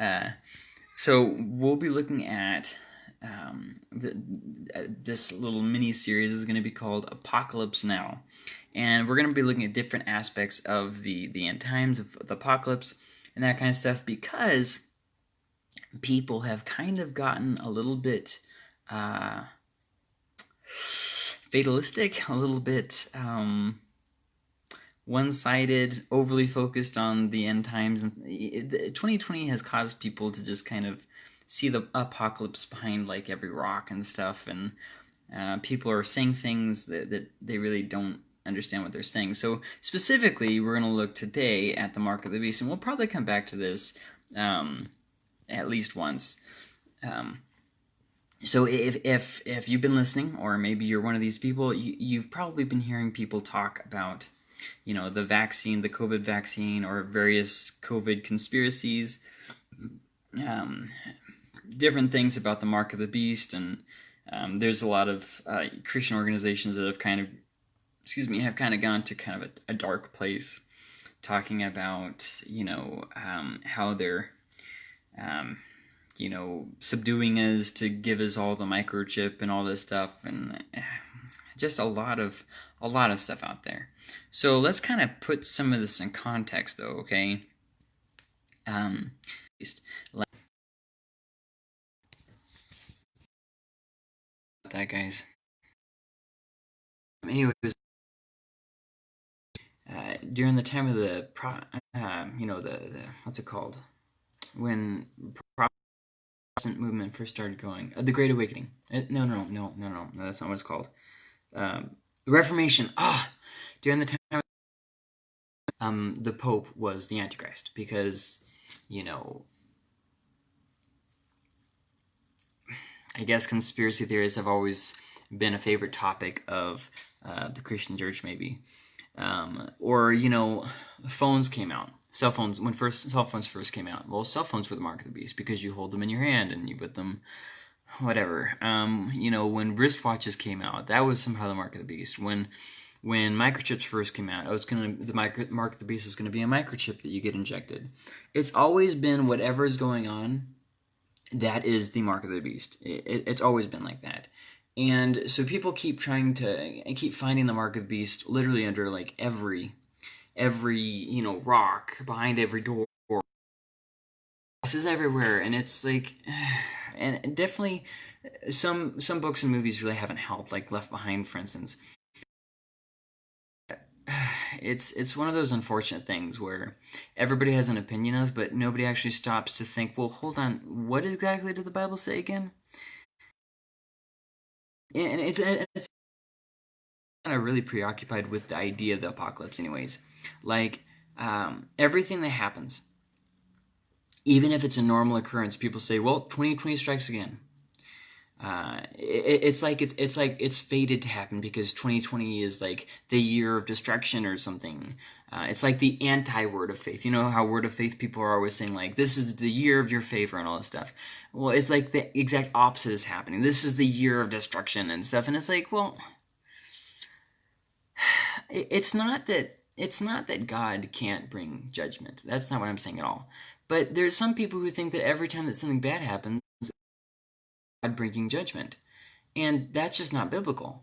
Uh, so we'll be looking at um, the, uh, this little mini series is going to be called Apocalypse Now, and we're going to be looking at different aspects of the the end times of the apocalypse and that kind of stuff because people have kind of gotten a little bit uh, fatalistic, a little bit um, one-sided, overly focused on the end times. And 2020 has caused people to just kind of see the apocalypse behind like every rock and stuff, and uh, people are saying things that, that they really don't understand what they're saying. So specifically, we're going to look today at the mark of the beast, and we'll probably come back to this um, at least once. Um, so if if if you've been listening, or maybe you're one of these people, you, you've probably been hearing people talk about, you know, the vaccine, the COVID vaccine, or various COVID conspiracies, um, different things about the mark of the beast, and um, there's a lot of uh, Christian organizations that have kind of, excuse me, have kind of gone to kind of a, a dark place, talking about you know um, how they're um, you know, subduing us to give us all the microchip and all this stuff, and eh, just a lot of a lot of stuff out there. So let's kind of put some of this in context, though. Okay. Um, that guys. Anyways, uh, during the time of the pro, uh, you know the, the what's it called when Protestant movement first started going. Uh, the Great Awakening. Uh, no, no, no, no, no, no. That's not what it's called. Um, Reformation. Ah, during the time, um, the Pope was the Antichrist because, you know, I guess conspiracy theories have always been a favorite topic of uh, the Christian church, maybe. Um, or you know, phones came out cell phones when first cell phones first came out. Well, cell phones were the mark of the beast because you hold them in your hand and you put them whatever. Um, you know, when wristwatches came out, that was somehow the mark of the beast. When when microchips first came out, it was gonna the micro, mark of the beast is gonna be a microchip that you get injected. It's always been whatever is going on, that is the mark of the beast. It, it, it's always been like that. And so people keep trying to keep finding the mark of the beast literally under like every every you know rock behind every door this is everywhere and it's like and definitely some some books and movies really haven't helped like left behind for instance. It's it's one of those unfortunate things where everybody has an opinion of but nobody actually stops to think well hold on what exactly did the bible say again? And it's, it's kind of really preoccupied with the idea of the apocalypse anyways. Like um, everything that happens, even if it's a normal occurrence, people say, "Well, 2020 strikes again." Uh, it, it's like it's it's like it's fated to happen because 2020 is like the year of destruction or something. Uh, it's like the anti word of faith. You know how word of faith people are always saying like this is the year of your favor and all this stuff. Well, it's like the exact opposite is happening. This is the year of destruction and stuff. And it's like, well, it's not that it's not that God can't bring judgment. That's not what I'm saying at all. But there's some people who think that every time that something bad happens, God bringing judgment. And that's just not biblical.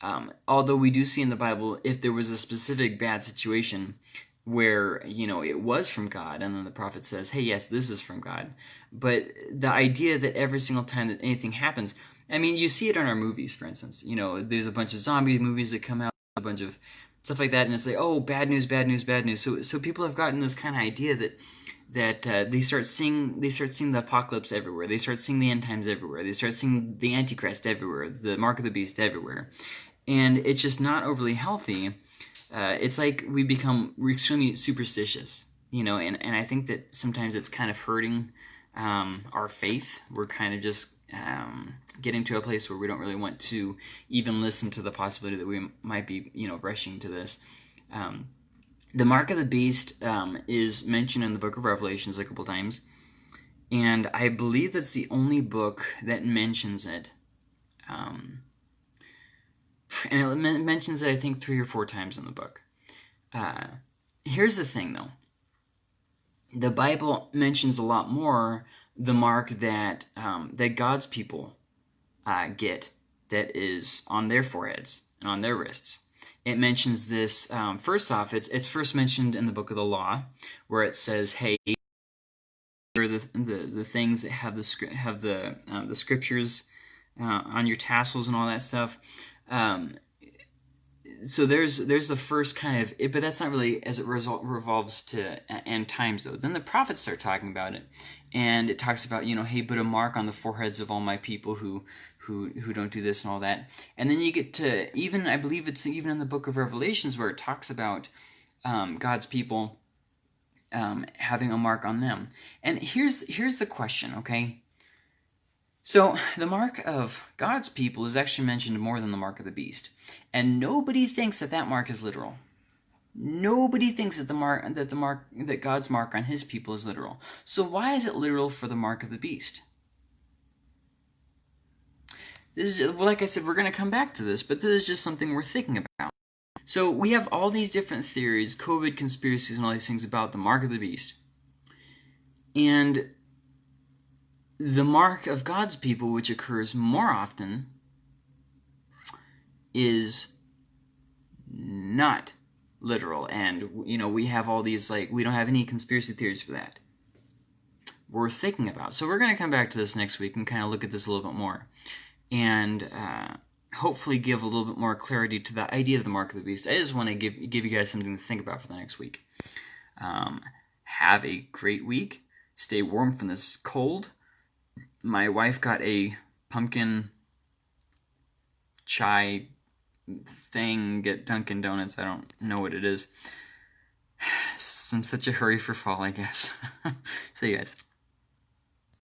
Um, although we do see in the Bible, if there was a specific bad situation where, you know, it was from God, and then the prophet says, hey, yes, this is from God. But the idea that every single time that anything happens, I mean, you see it in our movies, for instance. You know, there's a bunch of zombie movies that come out, a bunch of stuff like that, and it's like, oh, bad news, bad news, bad news. So, so people have gotten this kind of idea that that uh, they start seeing they start seeing the apocalypse everywhere. They start seeing the end times everywhere. They start seeing the antichrist everywhere, the mark of the beast everywhere, and it's just not overly healthy. Uh, it's like we become extremely superstitious, you know, and, and I think that sometimes it's kind of hurting um, our faith. We're kind of just um, getting to a place where we don't really want to even listen to the possibility that we might be, you know, rushing to this. Um, the mark of the beast um, is mentioned in the book of Revelations a couple times, and I believe that's the only book that mentions it. Um, and it mentions it, I think, three or four times in the book. Uh, here's the thing, though the Bible mentions a lot more the mark that um, that God's people uh, get that is on their foreheads and on their wrists. It mentions this um, first off. It's it's first mentioned in the book of the law, where it says, "Hey, the, the the things that have the have the uh, the scriptures uh, on your tassels and all that stuff." Um, so there's there's the first kind of but that's not really as it resol- revolves to end times though. Then the prophets start talking about it and it talks about you know hey put a mark on the foreheads of all my people who who who don't do this and all that. And then you get to even i believe it's even in the book of revelations where it talks about um, god's people um, having a mark on them. And here's here's the question okay so, the mark of God's people is actually mentioned more than the mark of the beast. And nobody thinks that that mark is literal. Nobody thinks that the mark that the mark that God's mark on his people is literal. So why is it literal for the mark of the beast? This is like I said, we're going to come back to this, but this is just something we're thinking about. So we have all these different theories, COVID conspiracies, and all these things about the mark of the beast. And the mark of God's people, which occurs more often, is not literal. And, you know, we have all these, like, we don't have any conspiracy theories for that. We're thinking about. So we're going to come back to this next week and kind of look at this a little bit more. And uh, hopefully give a little bit more clarity to the idea of the mark of the beast. I just want to give, give you guys something to think about for the next week. Um, have a great week. Stay warm from this cold my wife got a pumpkin chai thing at Dunkin' Donuts. I don't know what it is. It's in such a hurry for fall, I guess. See you guys.